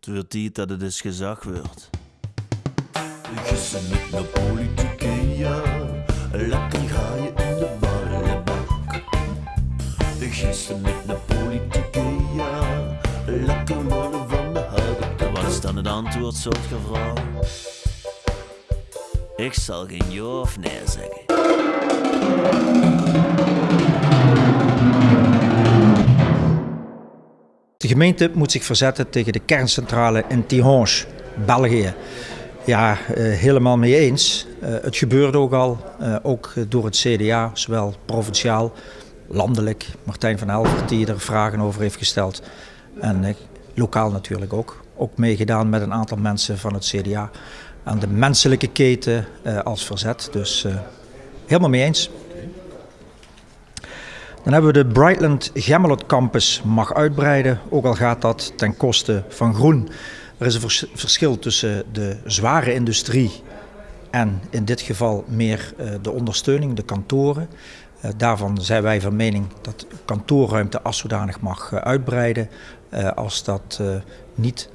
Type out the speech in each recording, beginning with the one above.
Het wordt tijd dat het eens gezag wordt. Gissen met de politieke, ja. Lekker ga je in de ballenbak. Gissen met de politieke, ja. Lekker worden van de houten Wat is dan het antwoord, soort vrouw? Ik zal geen ja of nee zeggen. Gemeente moet zich verzetten tegen de kerncentrale in Tihange, België. Ja, eh, helemaal mee eens. Eh, het gebeurt ook al, eh, ook door het CDA, zowel provinciaal, landelijk. Martijn van Helvert die er vragen over heeft gesteld. En lokaal natuurlijk ook. Ook meegedaan met een aantal mensen van het CDA. Aan de menselijke keten als verzet. Dus helemaal mee eens. Dan hebben we de Brightland Gemmelot Campus mag uitbreiden, ook al gaat dat ten koste van groen. Er is een vers- verschil tussen de zware industrie en in dit geval meer eh, de ondersteuning, de kantoren. Eh, daarvan zijn wij van mening dat kantoorruimte als zodanig mag eh, uitbreiden als dat niet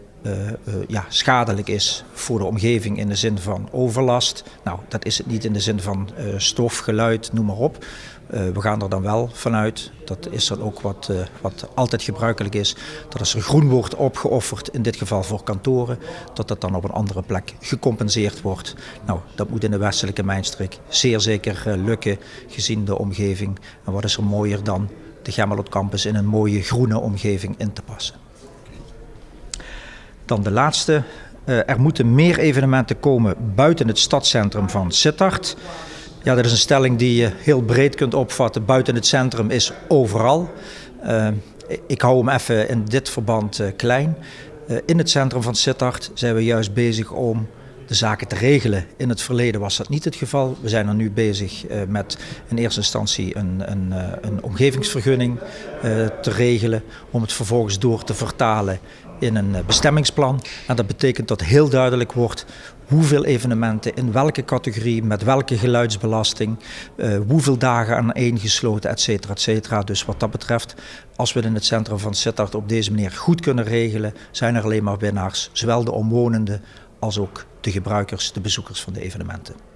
ja, schadelijk is voor de omgeving in de zin van overlast. Nou, dat is het niet in de zin van eh, stof, geluid, noem maar op. Eh, we gaan er dan wel vanuit, dat is dan ook wat, eh, wat altijd gebruikelijk is, dat als er groen wordt opgeofferd, in dit geval voor kantoren, dat dat dan op een andere plek gecompenseerd wordt. Nou, dat moet in de westelijke mijnstreek zeer zeker eh, lukken, gezien de omgeving. En wat is er mooier dan de Gemmelot Campus in een mooie groene omgeving in te passen. Dan de laatste. Eh, er moeten meer evenementen komen buiten het stadscentrum van Sittard. Ja, dat is een stelling die je heel breed kunt opvatten. Buiten het centrum is overal. Eh, ik hou hem even in dit verband eh, klein. In het centrum van Sittard zijn we juist bezig om de zaken te regelen. In het verleden was dat niet het geval. We zijn er nu bezig met in eerste instantie een, een, een omgevingsvergunning te regelen. Om het vervolgens door te vertalen in een eh, bestemmingsplan. En dat betekent dat heel duidelijk wordt hoeveel evenementen in welke categorie, met welke geluidsbelasting, eh, hoeveel dagen aan één gesloten, et cetera, et cetera. Dus wat dat betreft, als we het in het centrum van Sittard op deze manier goed kunnen regelen, zijn er alleen maar winnaars. Zowel de omwonenden als ook de gebruikers, de bezoekers van de evenementen.